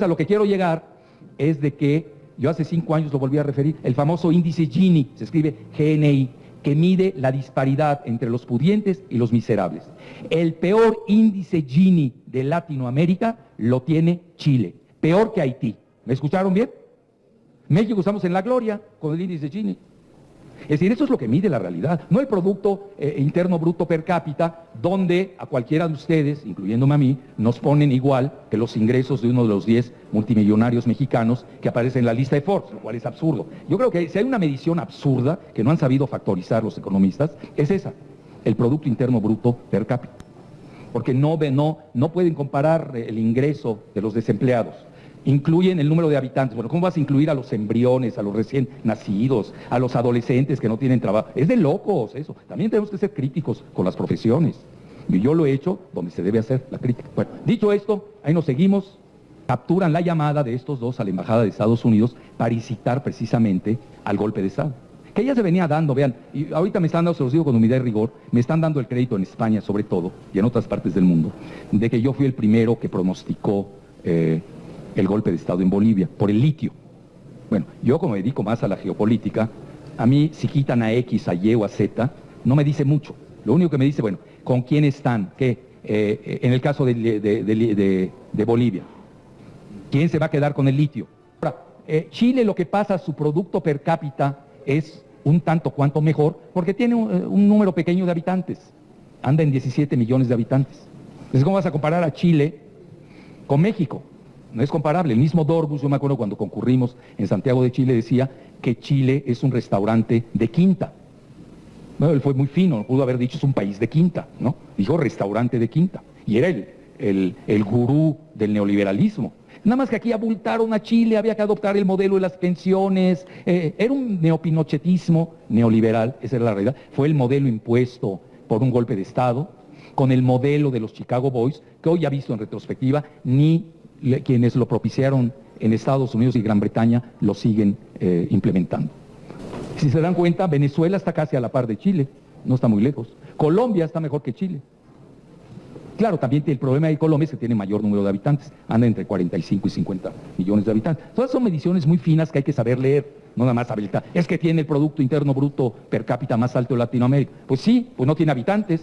A lo que quiero llegar es de que yo hace cinco años lo volví a referir, el famoso índice Gini, se escribe GNI, que mide la disparidad entre los pudientes y los miserables. El peor índice Gini de Latinoamérica lo tiene Chile, peor que Haití. ¿Me escucharon bien? México estamos en la gloria con el índice Gini. Es decir, eso es lo que mide la realidad, no el Producto eh, Interno Bruto per cápita, donde a cualquiera de ustedes, incluyéndome a mí, nos ponen igual que los ingresos de uno de los 10 multimillonarios mexicanos que aparecen en la lista de Forbes, lo cual es absurdo. Yo creo que si hay una medición absurda que no han sabido factorizar los economistas, es esa, el Producto Interno Bruto per cápita. Porque no, no, no pueden comparar el ingreso de los desempleados incluyen el número de habitantes. Bueno, ¿cómo vas a incluir a los embriones, a los recién nacidos, a los adolescentes que no tienen trabajo? Es de locos eso. También tenemos que ser críticos con las profesiones. Y yo lo he hecho donde se debe hacer la crítica. Bueno, dicho esto, ahí nos seguimos. Capturan la llamada de estos dos a la Embajada de Estados Unidos para incitar precisamente al golpe de Estado. Que ya se venía dando, vean, y ahorita me están dando, se los digo con humildad y rigor, me están dando el crédito en España sobre todo, y en otras partes del mundo, de que yo fui el primero que pronosticó eh, el golpe de Estado en Bolivia, por el litio. Bueno, yo como me dedico más a la geopolítica, a mí si quitan a X, a Y o a Z, no me dice mucho. Lo único que me dice, bueno, ¿con quién están? ¿Qué? Eh, en el caso de, Bolivia, ¿quién se va a quedar con el litio? Ahora, eh, Chile lo que pasa, su producto per cápita es un tanto cuanto mejor, porque tiene un, eh, un número pequeño de habitantes. Anda en 17 millones de habitantes. Entonces, ¿cómo vas a comparar a Chile con México? No es comparable. El mismo Dorbus, yo me acuerdo cuando concurrimos en Santiago de Chile, decía que Chile es un restaurante de quinta. Bueno, él fue muy fino, pudo haber dicho es un país de quinta, ¿no? Dijo restaurante de quinta. Y era el, el, gurú del neoliberalismo. Nada más que aquí abultaron a Chile, había que adoptar el modelo de las pensiones, eh, era un neopinochetismo neoliberal, esa era la realidad. Fue el modelo impuesto por un golpe de Estado, con el modelo de los Chicago Boys, que hoy ha visto en retrospectiva, ni quienes lo propiciaron en Estados Unidos y Gran Bretaña lo siguen eh, implementando. Si se dan cuenta, Venezuela está casi a la par de Chile, no está muy lejos. Colombia está mejor que Chile. Claro, también el problema de Colombia es que tiene mayor número de habitantes, anda entre 45 y 50 millones de habitantes. Todas son mediciones muy finas que hay que saber leer, no nada más habilitar. Es que tiene el Producto Interno Bruto per cápita más alto de Latinoamérica. Pues sí, pues no tiene habitantes,